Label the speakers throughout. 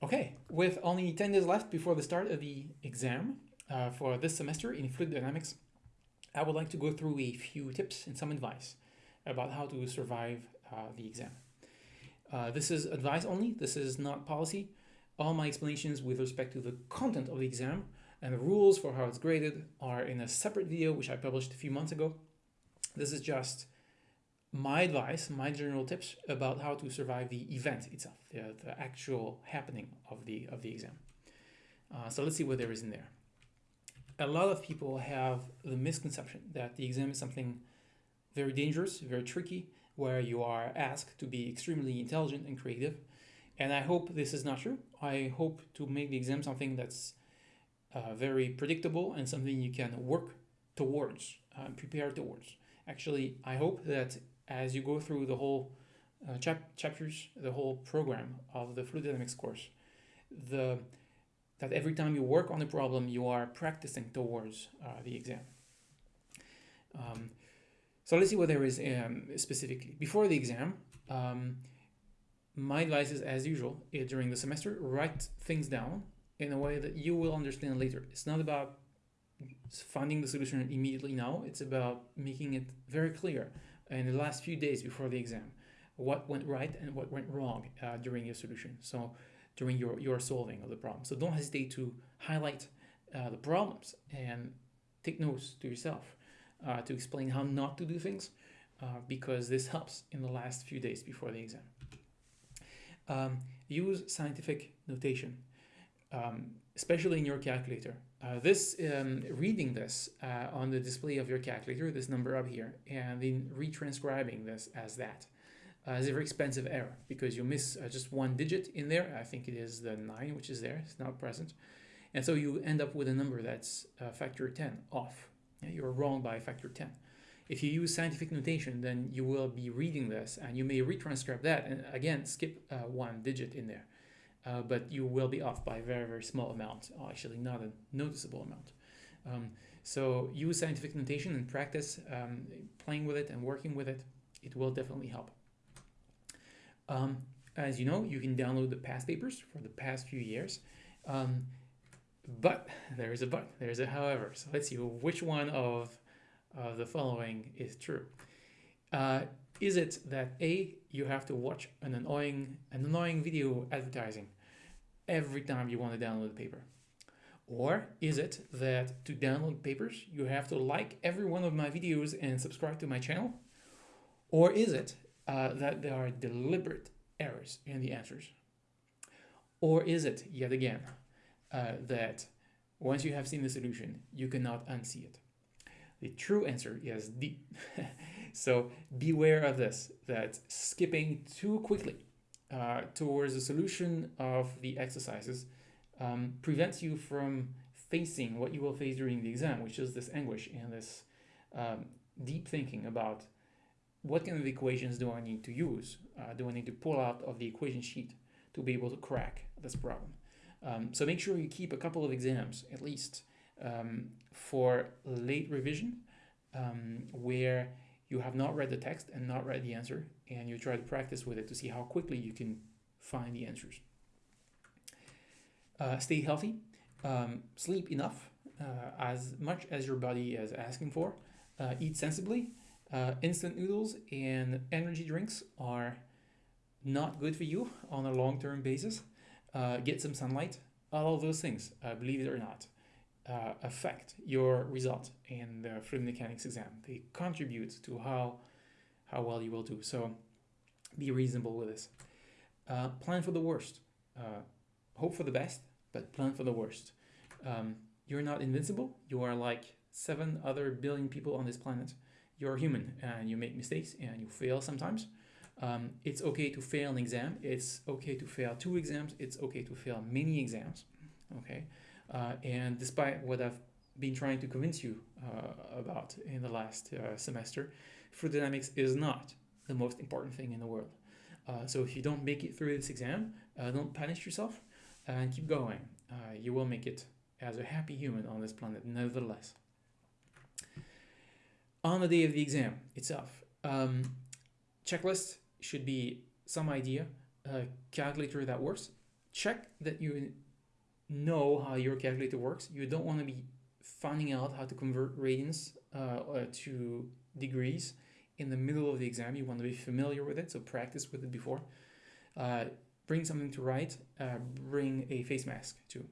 Speaker 1: Okay, with only 10 days left before the start of the exam uh, for this semester in fluid dynamics, I would like to go through a few tips and some advice about how to survive uh, the exam. Uh, this is advice only, this is not policy. All my explanations with respect to the content of the exam and the rules for how it's graded are in a separate video which I published a few months ago. This is just my advice, my general tips about how to survive the event itself, the, the actual happening of the, of the exam. Uh, so let's see what there is in there. A lot of people have the misconception that the exam is something very dangerous, very tricky, where you are asked to be extremely intelligent and creative. And I hope this is not true. I hope to make the exam something that's uh, very predictable and something you can work towards, uh, prepare towards. Actually, I hope that as you go through the whole uh, chap chapters, the whole program of the fluid dynamics course, the that every time you work on a problem, you are practicing towards uh, the exam. Um, so let's see what there is um, specifically. Before the exam, um, my advice is, as usual, uh, during the semester, write things down in a way that you will understand later. It's not about finding the solution immediately now. It's about making it very clear in the last few days before the exam what went right and what went wrong uh, during your solution. So during your your solving of the problem. So don't hesitate to highlight uh, the problems and take notes to yourself uh, to explain how not to do things uh, because this helps in the last few days before the exam. Um, use scientific notation um, especially in your calculator uh, this um, reading this uh, on the display of your calculator, this number up here, and then retranscribing this as that uh, is a very expensive error because you miss uh, just one digit in there. I think it is the 9 which is there, it's not present. And so you end up with a number that's uh, factor 10 off. Yeah, you're wrong by a factor 10. If you use scientific notation, then you will be reading this and you may retranscribe that and again skip uh, one digit in there uh, but you will be off by a very, very small amount, actually not a noticeable amount. Um, so use scientific notation and practice um, playing with it and working with it. It will definitely help. Um, as you know, you can download the past papers for the past few years. Um, but there is a but, there's a however. So let's see which one of, of the following is true. Uh, is it that A, you have to watch an annoying, an annoying video advertising every time you want to download a paper? Or is it that to download papers, you have to like every one of my videos and subscribe to my channel? Or is it uh, that there are deliberate errors in the answers? Or is it, yet again, uh, that once you have seen the solution, you cannot unsee it? The true answer is D. so beware of this, that skipping too quickly uh, towards the solution of the exercises um, prevents you from facing what you will face during the exam, which is this anguish and this um, deep thinking about what kind of equations do I need to use? Uh, do I need to pull out of the equation sheet to be able to crack this problem? Um, so make sure you keep a couple of exams at least um, for late revision um, where you have not read the text and not read the answer and you try to practice with it to see how quickly you can find the answers. Uh, stay healthy, um, sleep enough uh, as much as your body is asking for, uh, eat sensibly. Uh, instant noodles and energy drinks are not good for you on a long-term basis. Uh, get some sunlight, all of those things, uh, believe it or not uh, affect your result in the fluid mechanics exam. They contribute to how how well you will do. So be reasonable with this. Uh, plan for the worst. Uh, hope for the best, but plan for the worst. Um, you're not invincible. You are like seven other billion people on this planet. You're human and you make mistakes and you fail sometimes. Um, it's okay to fail an exam. It's okay to fail two exams. It's okay to fail many exams. Okay. Uh, and despite what I've been trying to convince you uh, about in the last uh, semester, fluid dynamics is not the most important thing in the world. Uh, so if you don't make it through this exam, uh, don't punish yourself and keep going. Uh, you will make it as a happy human on this planet, nevertheless. On the day of the exam itself, um, checklist should be some idea, a calculator that works, check that you know how your calculator works. You don't want to be finding out how to convert radians uh, uh, to degrees in the middle of the exam. You want to be familiar with it, so practice with it before. Uh, bring something to write, uh, bring a face mask too.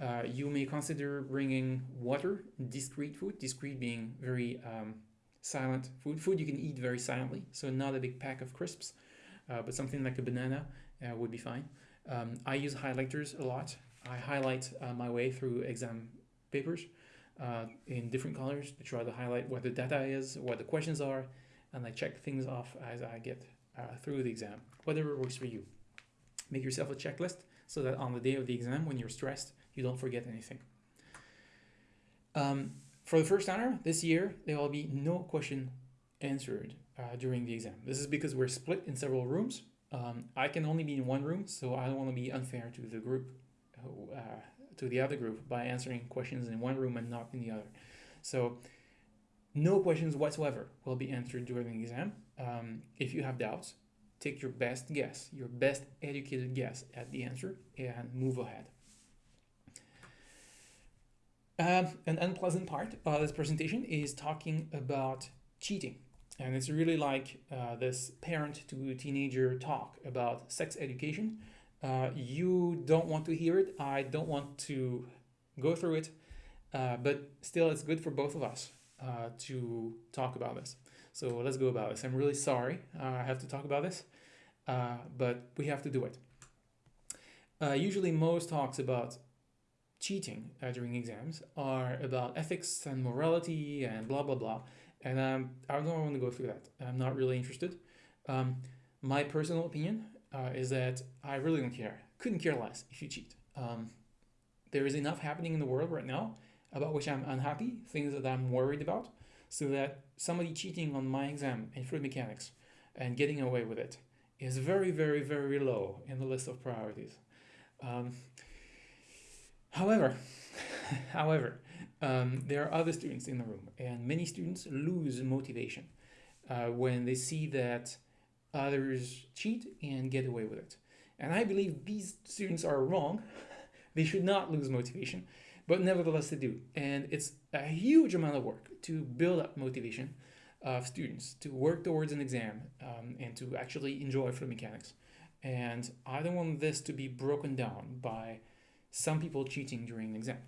Speaker 1: Uh, you may consider bringing water, discrete food, discrete being very um, silent food, food you can eat very silently, so not a big pack of crisps, uh, but something like a banana would be fine. Um, I use highlighters a lot. I highlight uh, my way through exam papers uh, in different colors to try to highlight what the data is, what the questions are, and I check things off as I get uh, through the exam, whatever works for you. Make yourself a checklist so that on the day of the exam, when you're stressed, you don't forget anything. Um, for the first timer this year, there will be no question answered uh, during the exam. This is because we're split in several rooms. Um, I can only be in one room, so I don't want to be unfair to the group, uh, to the other group by answering questions in one room and not in the other. So no questions whatsoever will be answered during the exam. Um, if you have doubts, take your best guess, your best educated guess at the answer and move ahead. Um, an unpleasant part of this presentation is talking about cheating. And it's really like uh, this parent to teenager talk about sex education. Uh, you don't want to hear it. I don't want to go through it. Uh, but still, it's good for both of us uh, to talk about this. So let's go about this. I'm really sorry uh, I have to talk about this, uh, but we have to do it. usually, most talks about cheating uh, during exams are about ethics and morality and blah blah blah and um, I don't want to go through that I'm not really interested um, my personal opinion uh, is that I really don't care. Couldn't care less if you cheat. Um, there is enough happening in the world right now about which I'm unhappy things that I'm worried about so that somebody cheating on my exam in fluid mechanics and getting away with it is very very very low in the list of priorities. Um, However, however, um, there are other students in the room, and many students lose motivation uh, when they see that others cheat and get away with it. And I believe these students are wrong. they should not lose motivation, but nevertheless they do. And it's a huge amount of work to build up motivation of students to work towards an exam um, and to actually enjoy fluid mechanics. And I don't want this to be broken down by some people cheating during an exam.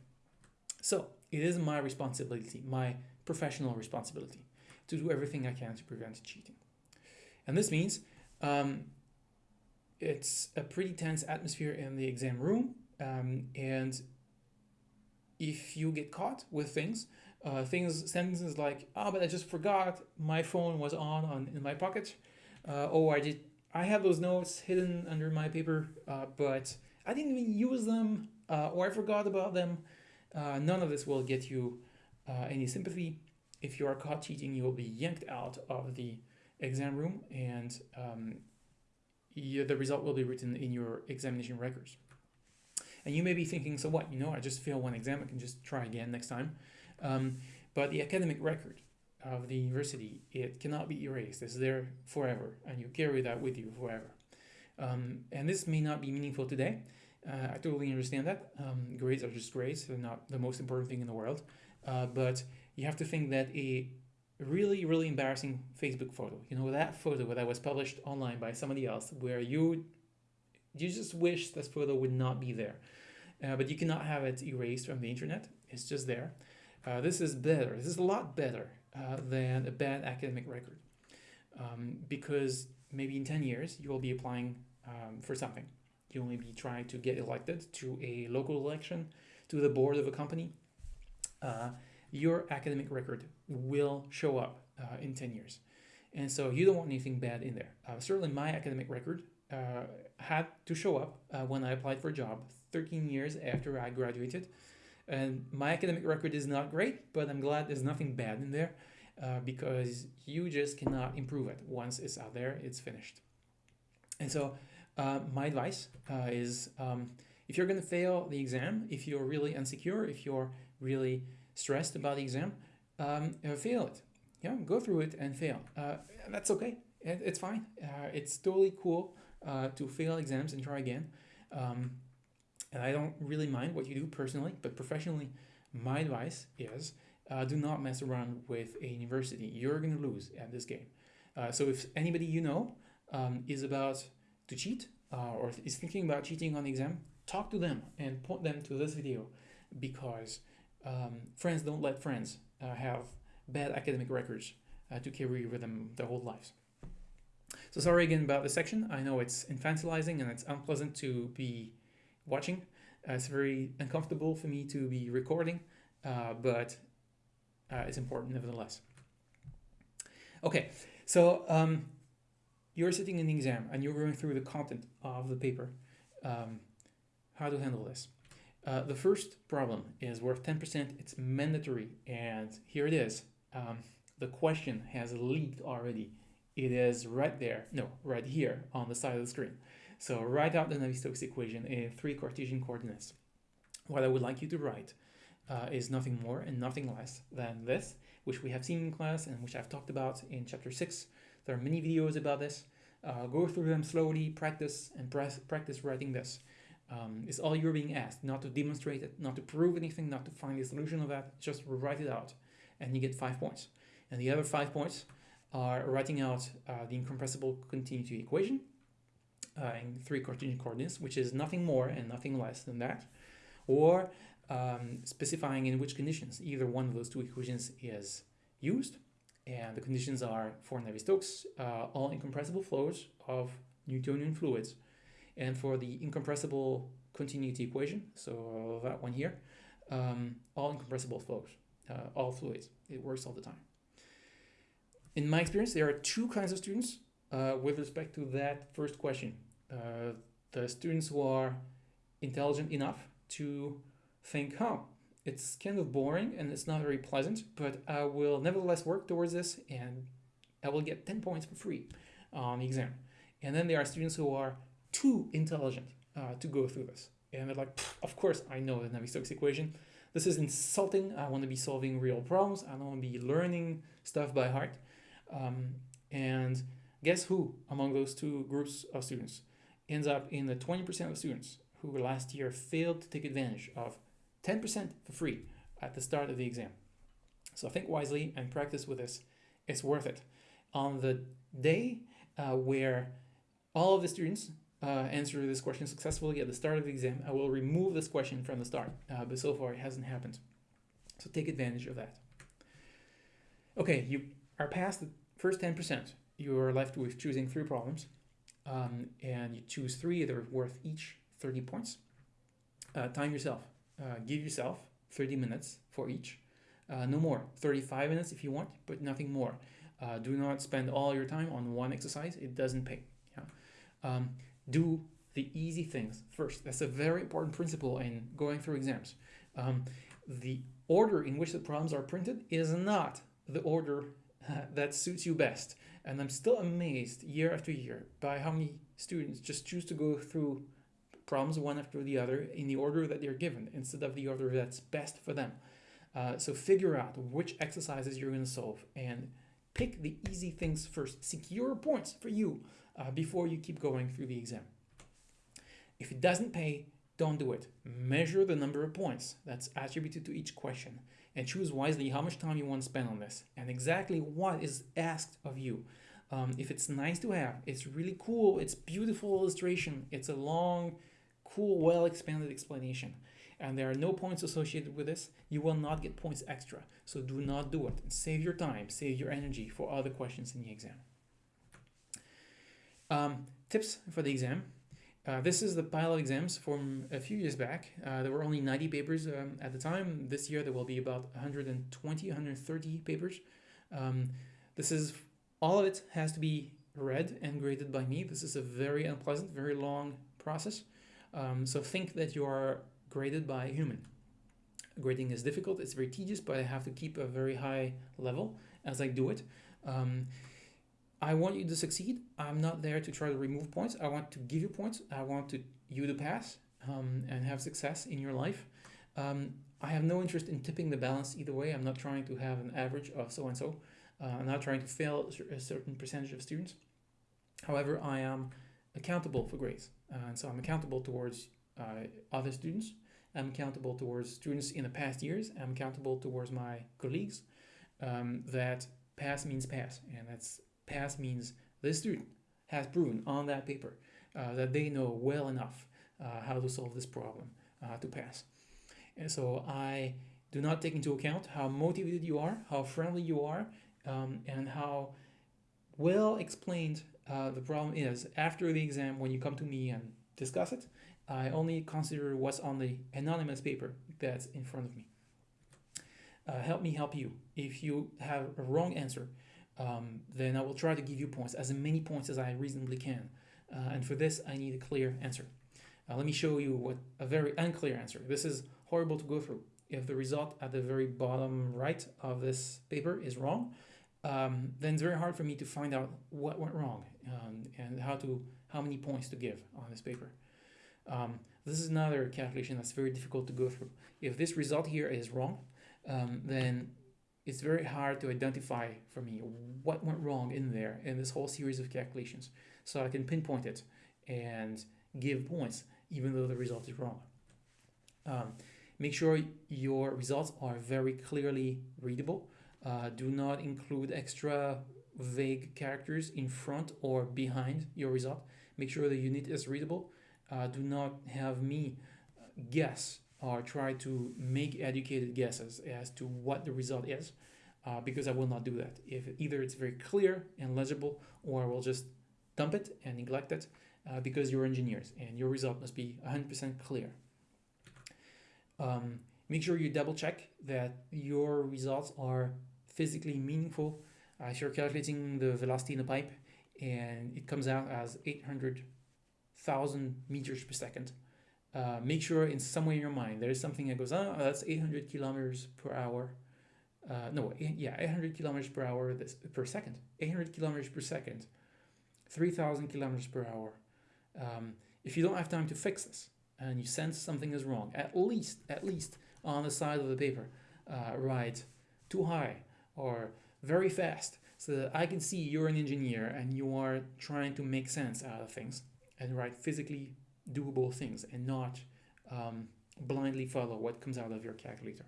Speaker 1: So it is my responsibility, my professional responsibility, to do everything I can to prevent cheating. And this means um, it's a pretty tense atmosphere in the exam room. Um, and if you get caught with things, uh, things, sentences like, oh, but I just forgot my phone was on, on in my pocket. Uh, oh, I did, I have those notes hidden under my paper, uh, but I didn't even use them uh, or I forgot about them. Uh, none of this will get you uh, any sympathy. If you are caught cheating, you will be yanked out of the exam room and um, you, the result will be written in your examination records. And you may be thinking, so what, you know, I just fail one exam, I can just try again next time. Um, but the academic record of the university, it cannot be erased. It's there forever, and you carry that with you forever. Um, and this may not be meaningful today. Uh, I totally understand that. Um, grades are just grades. They're not the most important thing in the world. Uh, but you have to think that a really, really embarrassing Facebook photo, you know, that photo that was published online by somebody else where you you just wish this photo would not be there. Uh, but you cannot have it erased from the internet. It's just there. Uh, this is better. This is a lot better uh, than a bad academic record. Um, because maybe in 10 years you will be applying um, for something. You will be trying to get elected to a local election, to the board of a company. Your academic record will show up uh, in 10 years. And so you don't want anything bad in there. Uh, certainly my academic record uh, had to show up uh, when I applied for a job 13 years after I graduated. And my academic record is not great, but I'm glad there's nothing bad in there uh, because you just cannot improve it. Once it's out there, it's finished. And so uh, my advice is um, if you're going to fail the exam, if you're really insecure, if you're really stressed about the exam, um, uh, fail it. Yeah, go through it and fail. Uh, that's okay. It, it's fine. Uh, it's totally cool uh, to fail exams and try again. Um, and I don't really mind what you do personally, but professionally, my advice is uh, do not mess around with a university. You're going to lose at this game. Uh, so if anybody you know um, is about to cheat uh, or is thinking about cheating on the exam, talk to them and point them to this video because um, friends don't let friends uh, have bad academic records uh, to carry with them their whole lives. So sorry again about the section. I know it's infantilizing and it's unpleasant to be watching. Uh, it's very uncomfortable for me to be recording, uh, but uh, it's important nevertheless. Okay, so um, you're sitting in the exam and you're going through the content of the paper. Um, how to handle this? Uh, the first problem is worth 10%. It's mandatory, and here it is. Um, the question has leaked already. It is right there, no, right here on the side of the screen. So write out the Navier-Stokes equation in three Cartesian coordinates. What I would like you to write uh, is nothing more and nothing less than this, which we have seen in class and which I've talked about in chapter 6. There are many videos about this. Uh, go through them slowly, practice, and practice writing this. Um, it's all you're being asked, not to demonstrate it, not to prove anything, not to find the solution of that, just write it out, and you get five points. And the other five points are writing out uh, the incompressible continuity equation uh, in three Cartesian coordinates, which is nothing more and nothing less than that, or um, specifying in which conditions either one of those two equations is used. And the conditions are for Navier-Stokes, uh, all incompressible flows of Newtonian fluids. And for the incompressible continuity equation, so that one here, um, all incompressible flows, uh, all fluids. It works all the time. In my experience, there are two kinds of students uh, with respect to that first question. Uh, the students who are intelligent enough to think, huh, it's kind of boring and it's not very pleasant, but I will nevertheless work towards this and I will get 10 points for free on the exam. And then there are students who are too intelligent uh, to go through this. And they're like, of course, I know the Navier-Stokes equation. This is insulting. I want to be solving real problems. I don't want to be learning stuff by heart. Um, and guess who among those two groups of students ends up in the 20% of students who last year failed to take advantage of 10% for free at the start of the exam. So think wisely and practice with this. It's worth it. On the day uh, where all of the students uh, answer this question successfully at the start of the exam, I will remove this question from the start, uh, but so far it hasn't happened. So take advantage of that. Okay, you are past the first 10%. You are left with choosing three problems, um, and you choose three that are worth each 30 points. Uh, time yourself. Uh, give yourself 30 minutes for each. Uh, no more. 35 minutes if you want, but nothing more. Uh, do not spend all your time on one exercise. It doesn't pay. Yeah. Um, do the easy things first. That's a very important principle in going through exams. Um, the order in which the problems are printed is not the order that suits you best. And I'm still amazed year after year by how many students just choose to go through problems one after the other in the order that they're given instead of the order that's best for them. Uh, so figure out which exercises you're going to solve and pick the easy things first. Secure points for you uh, before you keep going through the exam. If it doesn't pay, don't do it. Measure the number of points that's attributed to each question and choose wisely how much time you want to spend on this and exactly what is asked of you. Um, if it's nice to have, it's really cool, it's beautiful illustration, it's a long, cool, well expanded explanation, and there are no points associated with this, you will not get points extra. So do not do it. Save your time, save your energy for other questions in the exam. Um, tips for the exam. Uh, this is the pile of exams from a few years back. Uh, there were only 90 papers um, at the time. This year there will be about 120, 130 papers. Um, this is all of it has to be read and graded by me. This is a very unpleasant, very long process. Um, so think that you are graded by a human. Grading is difficult, it's very tedious, but I have to keep a very high level as I do it. Um, I want you to succeed. I'm not there to try to remove points. I want to give you points. I want to you to pass um, and have success in your life. Um, I have no interest in tipping the balance either way. I'm not trying to have an average of so and so. I'm not trying to fail a certain percentage of students. However, I am accountable for grades. and so I'm accountable towards uh, other students. I'm accountable towards students in the past years. I'm accountable towards my colleagues. Um, that pass means pass, and that's pass means this student has proven on that paper uh, that they know well enough uh, how to solve this problem uh, to pass. And so I do not take into account how motivated you are, how friendly you are, um, and how well explained uh, the problem is after the exam when you come to me and discuss it. I only consider what's on the anonymous paper that's in front of me. Uh, help me help you. If you have a wrong answer, um, then I will try to give you points, as many points as I reasonably can. Uh, and for this, I need a clear answer. Uh, let me show you what a very unclear answer. This is horrible to go through. If the result at the very bottom right of this paper is wrong, um, then it's very hard for me to find out what went wrong um, and how to how many points to give on this paper. Um, this is another calculation that's very difficult to go through. If this result here is wrong, um, then it's very hard to identify for me what went wrong in there in this whole series of calculations. So I can pinpoint it and give points even though the result is wrong. Um, make sure your results are very clearly readable. Uh, do not include extra vague characters in front or behind your result. Make sure the unit is readable. Uh, do not have me guess or try to make educated guesses as to what the result is uh, because I will not do that. If either it's very clear and legible or I will just dump it and neglect it uh, because you're engineers and your result must be 100% clear. Um, make sure you double check that your results are physically meaningful. Uh, if you're calculating the velocity in a pipe and it comes out as 800,000 meters per second, uh, make sure in some way in your mind there is something that goes, oh, that's 800 kilometers per hour. Uh, no, yeah, 800 kilometers per hour this, per second. 800 kilometers per second, 3,000 kilometers per hour. Um, if you don't have time to fix this and you sense something is wrong, at least, at least on the side of the paper, uh, write too high or very fast so that I can see you're an engineer and you are trying to make sense out of things and write physically doable things and not um, blindly follow what comes out of your calculator.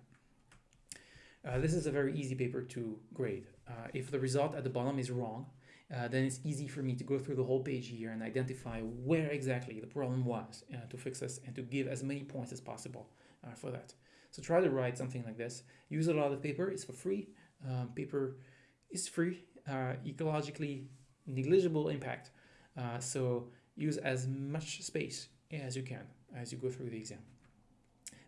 Speaker 1: Uh, this is a very easy paper to grade. Uh, if the result at the bottom is wrong, uh, then it's easy for me to go through the whole page here and identify where exactly the problem was uh, to fix this and to give as many points as possible uh, for that. So try to write something like this. Use a lot of paper, it's for free. Um, paper is free, uh, ecologically negligible impact. so use as much space as you can as you go through the exam.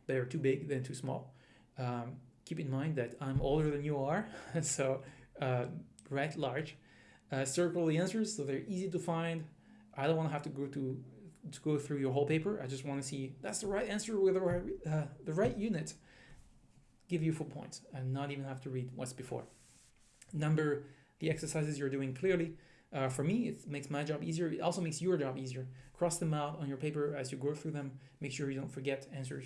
Speaker 1: Better too big than too small. Um, keep in mind that I'm older than you are, so uh, write large. Uh, circle the answers so they're easy to find. I don't want to have to go to to go through your whole paper. I just want to see that's the right answer with the right, uh, the right unit. Give you full points and not even have to read what's before. Number the exercises you're doing clearly. Uh, for me, it makes my job easier. It also makes your job easier. Cross them out on your paper as you go through them. Make sure you don't forget answers.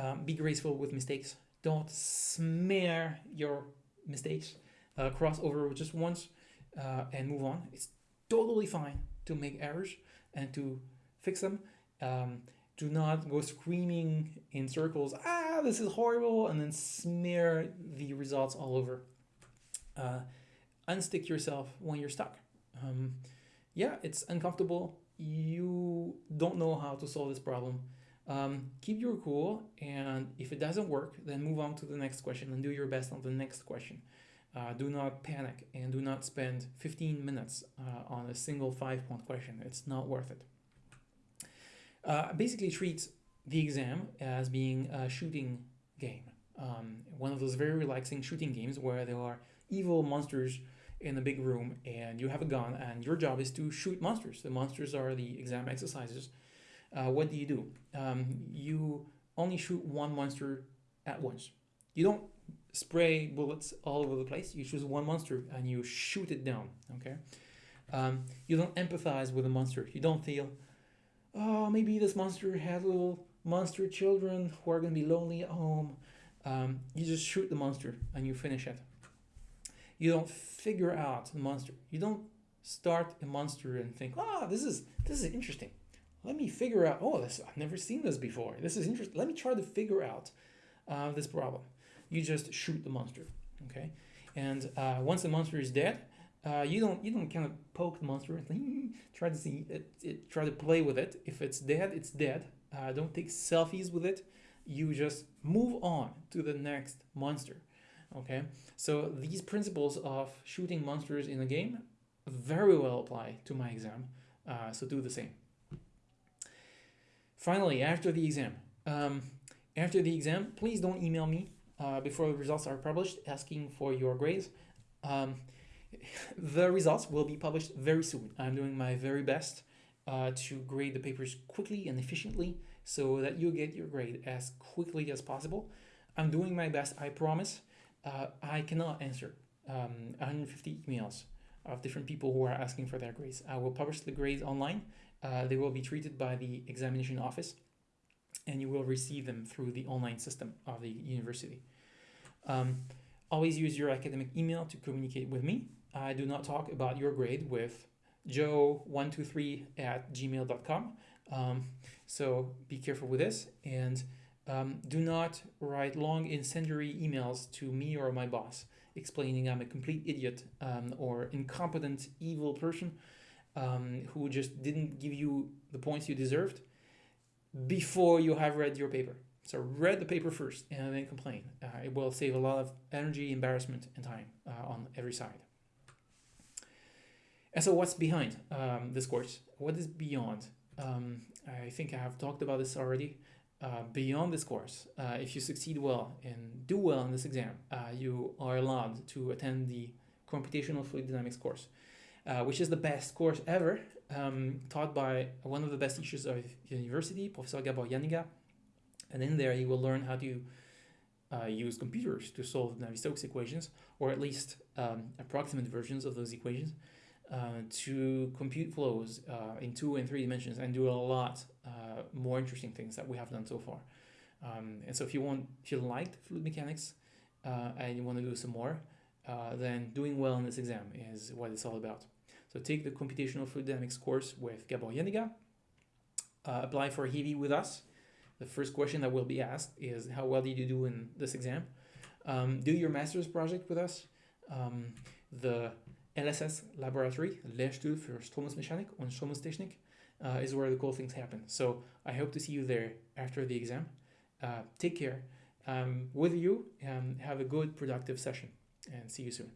Speaker 1: Um, be graceful with mistakes. Don't smear your mistakes. Uh, cross over just once uh, and move on. It's totally fine to make errors and to fix them. Um, do not go screaming in circles, ah, this is horrible, and then smear the results all over. Unstick yourself when you're stuck. Um, yeah, it's uncomfortable. You don't know how to solve this problem. Um, keep your cool, and if it doesn't work, then move on to the next question and do your best on the next question. Uh, do not panic and do not spend 15 minutes uh, on a single five point question. It's not worth it. Uh, basically, treat the exam as being a shooting game. Um, one of those very relaxing shooting games where there are evil monsters in a big room and you have a gun and your job is to shoot monsters. The monsters are the exam exercises. Uh, what do you do? Um, you only shoot one monster at once. You don't spray bullets all over the place. You choose one monster and you shoot it down. Okay. Um, you don't empathize with the monster. You don't feel, oh, maybe this monster had little monster children who are going to be lonely at home. Um, you just shoot the monster and you finish it. You don't figure out the monster. You don't start a monster and think, ah, this is this is interesting. Let me figure out. Oh, this I've never seen this before. This is interesting. Let me try to figure out uh, this problem. You just shoot the monster, okay? And uh, once the monster is dead, uh, you don't you don't kind of poke the monster and try to see it, it, try to play with it. If it's dead, it's dead. Uh, don't take selfies with it. You just move on to the next monster. Okay, so these principles of shooting monsters in a game very well apply to my exam. Uh, so do the same. Finally, after the exam, um, after the exam, please don't email me uh, before the results are published asking for your grades. Um, the results will be published very soon. I'm doing my very best uh, to grade the papers quickly and efficiently so that you get your grade as quickly as possible. I'm doing my best, I promise. Uh, I cannot answer um, 150 emails of different people who are asking for their grades. I will publish the grades online. Uh, they will be treated by the examination office and you will receive them through the online system of the university. Um, always use your academic email to communicate with me. I do not talk about your grade with joe123 at gmail.com. Um, so be careful with this and um, do not write long incendiary emails to me or my boss explaining I'm a complete idiot um, or incompetent, evil person um, who just didn't give you the points you deserved before you have read your paper. So read the paper first and then complain. Uh, it will save a lot of energy, embarrassment, and time uh, on every side. And so what's behind um, this course? What is beyond? Um, I think I have talked about this already. Uh, beyond this course, uh, if you succeed well and do well in this exam, uh, you are allowed to attend the computational fluid dynamics course, uh, which is the best course ever, um, taught by one of the best teachers of the university, Professor Gabor Janiga. And in there, you will learn how to uh, use computers to solve Navier-Stokes equations, or at least um, approximate versions of those equations, uh, to compute flows uh, in two and three dimensions and do a lot uh, more interesting things that we have done so far. Um, and so if you want, if you liked fluid mechanics uh, and you want to do some more, uh, then doing well in this exam is what it's all about. So take the computational fluid dynamics course with Gabor Janiga, apply for HiWi with us. The first question that will be asked is how well did you do in this exam? Um, do your master's project with us. Um, the LSS laboratory, Lehrstuhl für Strömungsmechanik und Strömungstechnik, uh, is where the cool things happen. So I hope to see you there after the exam. Uh, take care. Um, with you, um, have a good, productive session, and see you soon.